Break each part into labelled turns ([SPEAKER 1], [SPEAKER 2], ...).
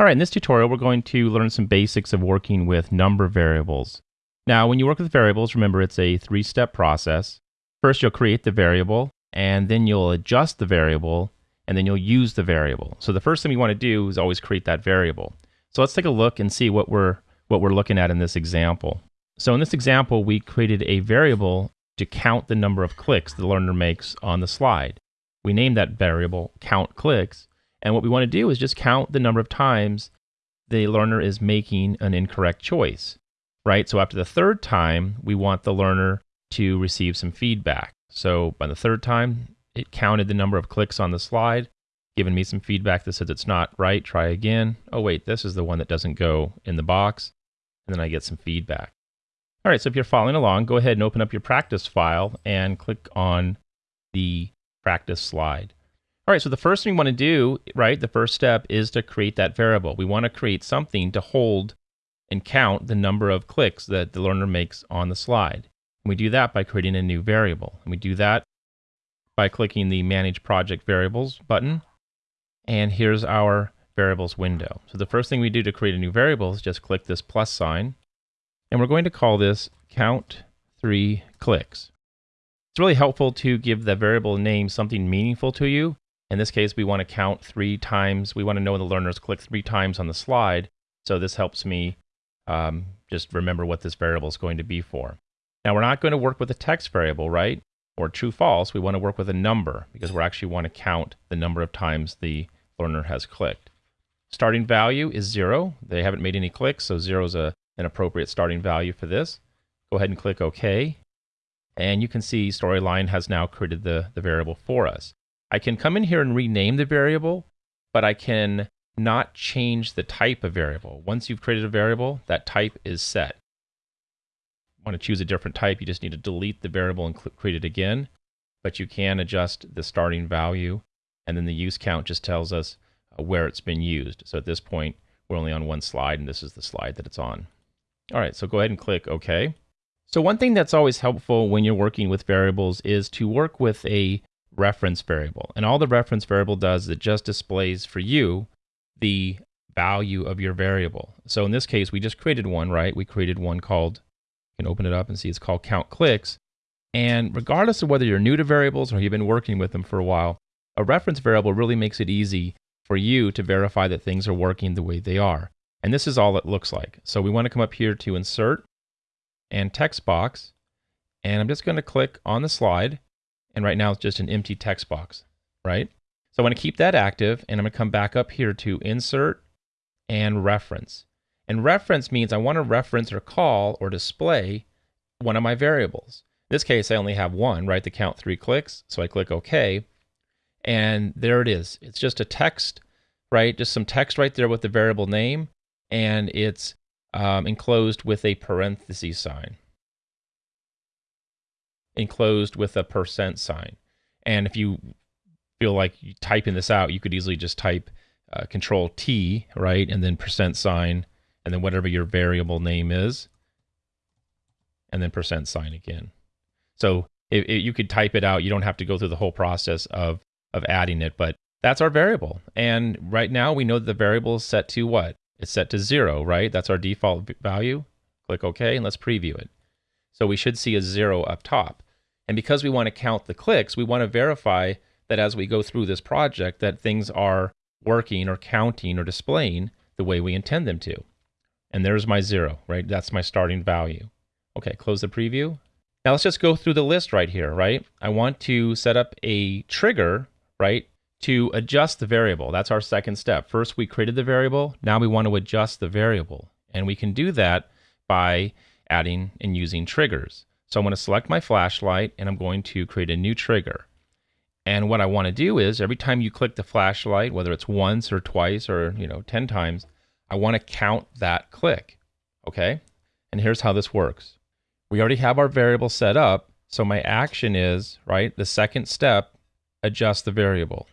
[SPEAKER 1] All right, in this tutorial, we're going to learn some basics of working with number variables. Now, when you work with variables, remember it's a three-step process. First, you'll create the variable, and then you'll adjust the variable, and then you'll use the variable. So the first thing you want to do is always create that variable. So let's take a look and see what we're what we're looking at in this example. So in this example, we created a variable to count the number of clicks the learner makes on the slide. We named that variable count clicks, and what we want to do is just count the number of times the learner is making an incorrect choice, right? So after the third time, we want the learner to receive some feedback. So by the third time, it counted the number of clicks on the slide, giving me some feedback that says it's not right. Try again. Oh, wait, this is the one that doesn't go in the box. And then I get some feedback. All right, so if you're following along, go ahead and open up your practice file and click on the practice slide. All right, so the first thing we want to do, right, the first step is to create that variable. We want to create something to hold and count the number of clicks that the learner makes on the slide. And we do that by creating a new variable. And we do that by clicking the Manage Project Variables button. And here's our variables window. So the first thing we do to create a new variable is just click this plus sign. And we're going to call this count three clicks. It's really helpful to give the variable name something meaningful to you in this case, we want to count three times. We want to know when the learners click three times on the slide. So this helps me um, just remember what this variable is going to be for. Now, we're not going to work with a text variable, right? Or true false. We want to work with a number because we actually want to count the number of times the learner has clicked. Starting value is zero. They haven't made any clicks, so zero is a, an appropriate starting value for this. Go ahead and click OK. And you can see Storyline has now created the, the variable for us. I can come in here and rename the variable, but I can not change the type of variable. Once you've created a variable, that type is set. Want to choose a different type, you just need to delete the variable and create it again. But you can adjust the starting value, and then the use count just tells us uh, where it's been used. So at this point, we're only on one slide, and this is the slide that it's on. All right, so go ahead and click OK. So one thing that's always helpful when you're working with variables is to work with a reference variable. And all the reference variable does is it just displays for you the value of your variable. So in this case, we just created one, right? We created one called, you can open it up and see it's called count clicks. And regardless of whether you're new to variables or you've been working with them for a while, a reference variable really makes it easy for you to verify that things are working the way they are. And this is all it looks like. So we want to come up here to insert and text box. And I'm just going to click on the slide and right now it's just an empty text box, right? So I want to keep that active and I'm to come back up here to insert and reference. And reference means I want to reference or call or display one of my variables. In this case, I only have one, right? The count three clicks. So I click OK. And there it is. It's just a text, right? Just some text right there with the variable name. And it's um, enclosed with a parenthesis sign enclosed with a percent sign. And if you feel like typing this out, you could easily just type uh, Control T, right, and then percent sign, and then whatever your variable name is, and then percent sign again. So if, if you could type it out. You don't have to go through the whole process of of adding it, but that's our variable. And right now we know that the variable is set to what? It's set to zero, right? That's our default value. Click OK, and let's preview it. So we should see a zero up top. And because we want to count the clicks, we want to verify that as we go through this project that things are working or counting or displaying the way we intend them to. And there's my zero, right? That's my starting value. Okay, close the preview. Now let's just go through the list right here, right? I want to set up a trigger, right, to adjust the variable. That's our second step. First, we created the variable. Now we want to adjust the variable. And we can do that by adding and using triggers. So I'm going to select my flashlight and I'm going to create a new trigger. And what I want to do is every time you click the flashlight, whether it's once or twice or, you know, 10 times, I want to count that click. Okay? And here's how this works. We already have our variable set up. So my action is, right, the second step, adjust the variable.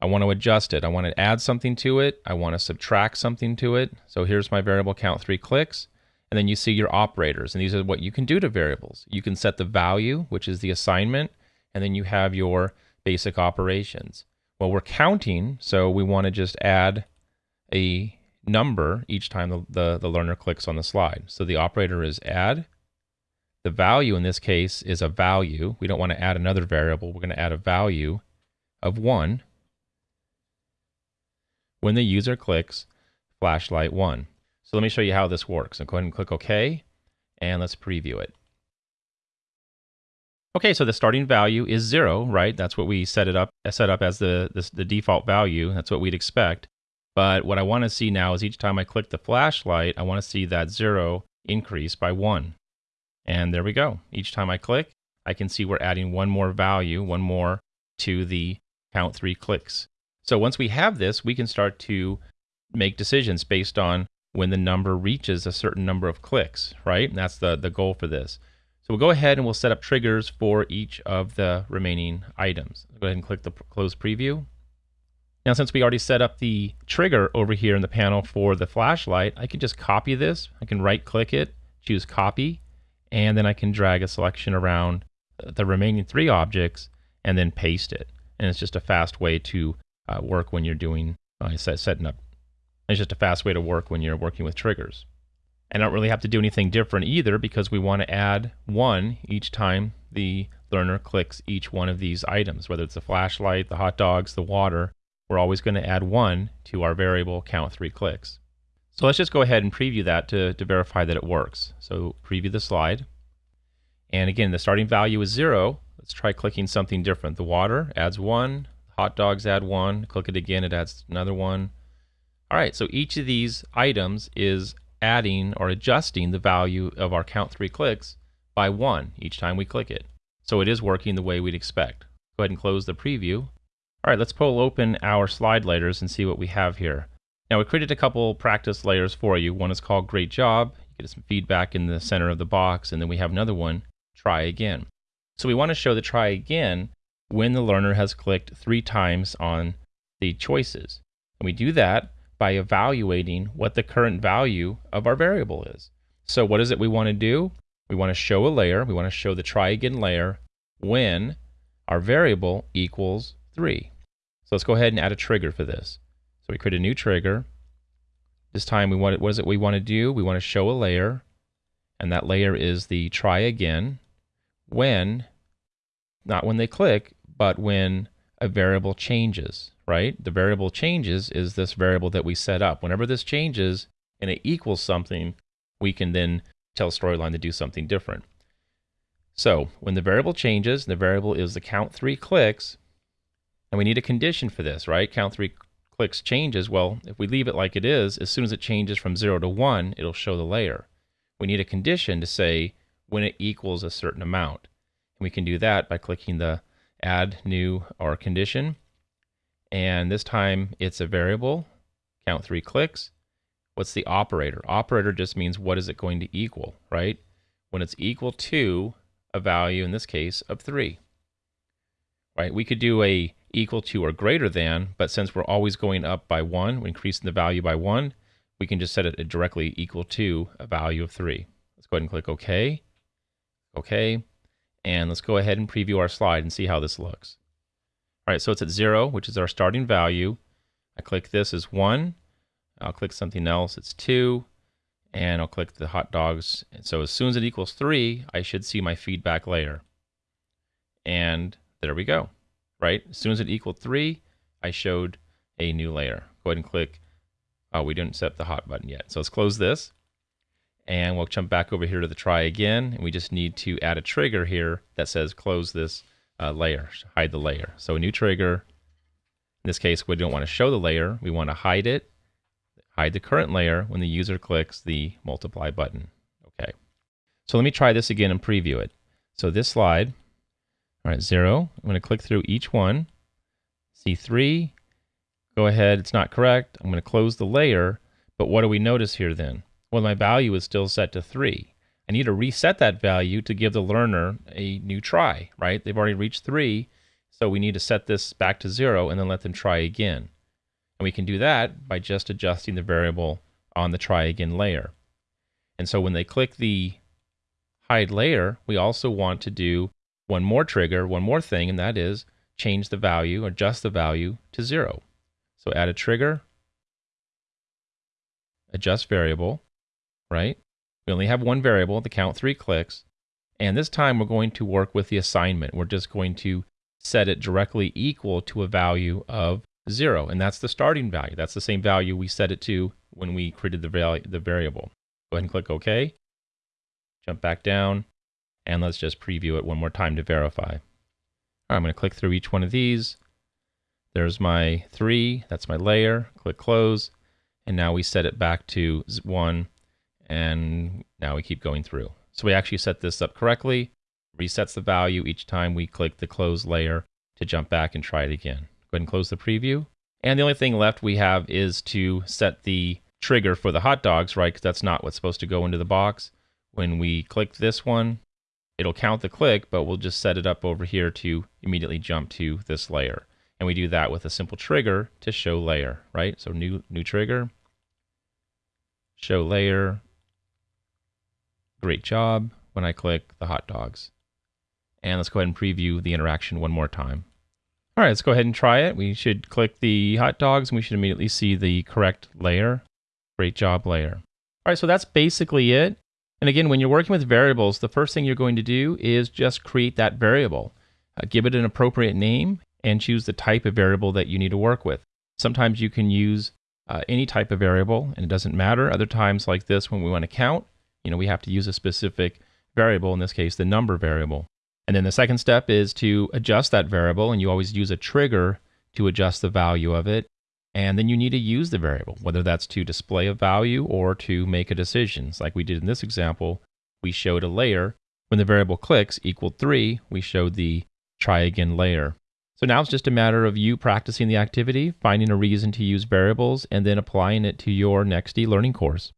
[SPEAKER 1] I want to adjust it. I want to add something to it. I want to subtract something to it. So here's my variable count three clicks. And then you see your operators. And these are what you can do to variables. You can set the value, which is the assignment, and then you have your basic operations. Well, we're counting, so we want to just add a number each time the, the, the learner clicks on the slide. So the operator is add. The value in this case is a value. We don't want to add another variable. We're going to add a value of 1 when the user clicks flashlight 1. So let me show you how this works. So go ahead and click OK, and let's preview it. Okay, so the starting value is 0, right? That's what we set it up set up as the, the, the default value. That's what we'd expect. But what I want to see now is each time I click the flashlight, I want to see that 0 increase by 1. And there we go. Each time I click, I can see we're adding one more value, one more to the count three clicks. So once we have this, we can start to make decisions based on when the number reaches a certain number of clicks, right? And that's the, the goal for this. So we'll go ahead and we'll set up triggers for each of the remaining items. Go ahead and click the close preview. Now, since we already set up the trigger over here in the panel for the flashlight, I can just copy this. I can right click it, choose copy, and then I can drag a selection around the remaining three objects and then paste it. And it's just a fast way to uh, work when you're doing uh, set, setting up. It's just a fast way to work when you're working with triggers. And I don't really have to do anything different either because we want to add one each time the learner clicks each one of these items, whether it's the flashlight, the hot dogs, the water. We're always going to add one to our variable count three clicks. So let's just go ahead and preview that to, to verify that it works. So preview the slide. And again, the starting value is zero. Let's try clicking something different. The water adds one, hot dogs add one, click it again, it adds another one. All right, so each of these items is adding or adjusting the value of our count three clicks by one each time we click it. So it is working the way we'd expect. Go ahead and close the preview. All right, let's pull open our slide layers and see what we have here. Now we created a couple practice layers for you. One is called Great Job. You get some feedback in the center of the box, and then we have another one, Try Again. So we want to show the Try Again when the learner has clicked three times on the choices. And we do that by evaluating what the current value of our variable is. So what is it we want to do? We want to show a layer. We want to show the try again layer when our variable equals 3. So let's go ahead and add a trigger for this. So we create a new trigger. This time we want it, what is it we want to do? We want to show a layer and that layer is the try again when not when they click, but when a variable changes right? The variable changes is this variable that we set up. Whenever this changes and it equals something, we can then tell Storyline to do something different. So when the variable changes, the variable is the count three clicks, and we need a condition for this, right? Count three clicks changes. Well, if we leave it like it is, as soon as it changes from zero to one, it'll show the layer. We need a condition to say when it equals a certain amount. And we can do that by clicking the add new or condition and this time it's a variable, count three clicks. What's the operator? Operator just means what is it going to equal, right? When it's equal to a value, in this case, of three, right? We could do a equal to or greater than, but since we're always going up by one, we're increasing the value by one, we can just set it directly equal to a value of three. Let's go ahead and click OK. OK. And let's go ahead and preview our slide and see how this looks. All right, so it's at zero, which is our starting value. I click this as one. I'll click something else, it's two. And I'll click the hot dogs. And so as soon as it equals three, I should see my feedback layer. And there we go, right? As soon as it equaled three, I showed a new layer. Go ahead and click. Oh, we didn't set the hot button yet. So let's close this. And we'll jump back over here to the try again. And we just need to add a trigger here that says close this uh, layer, hide the layer. So a new trigger, in this case, we don't want to show the layer. We want to hide it, hide the current layer when the user clicks the multiply button. Okay. So let me try this again and preview it. So this slide, all right, zero. I'm going to click through each one. C3, go ahead, it's not correct. I'm going to close the layer, but what do we notice here then? Well, my value is still set to 3. I need to reset that value to give the learner a new try, right? They've already reached three, so we need to set this back to zero and then let them try again. And we can do that by just adjusting the variable on the try again layer. And so when they click the hide layer, we also want to do one more trigger, one more thing, and that is change the value, adjust the value to zero. So add a trigger, adjust variable, right? We only have one variable, the count three clicks. And this time we're going to work with the assignment. We're just going to set it directly equal to a value of zero. And that's the starting value. That's the same value we set it to when we created the, the variable. Go ahead and click OK. Jump back down. And let's just preview it one more time to verify. I'm going to click through each one of these. There's my three. That's my layer. Click close. And now we set it back to one. And now we keep going through. So we actually set this up correctly. Resets the value each time we click the close layer to jump back and try it again. Go ahead and close the preview. And the only thing left we have is to set the trigger for the hot dogs, right? Because that's not what's supposed to go into the box. When we click this one, it'll count the click, but we'll just set it up over here to immediately jump to this layer. And we do that with a simple trigger to show layer, right? So new, new trigger, show layer. Great job when I click the hot dogs. And let's go ahead and preview the interaction one more time. All right, let's go ahead and try it. We should click the hot dogs and we should immediately see the correct layer. Great job layer. All right, so that's basically it. And again, when you're working with variables, the first thing you're going to do is just create that variable. Uh, give it an appropriate name and choose the type of variable that you need to work with. Sometimes you can use uh, any type of variable and it doesn't matter. Other times like this, when we want to count, you know, we have to use a specific variable, in this case, the number variable. And then the second step is to adjust that variable, and you always use a trigger to adjust the value of it. And then you need to use the variable, whether that's to display a value or to make a decision. It's like we did in this example, we showed a layer. When the variable clicks equal 3, we showed the try again layer. So now it's just a matter of you practicing the activity, finding a reason to use variables, and then applying it to your next e-learning course.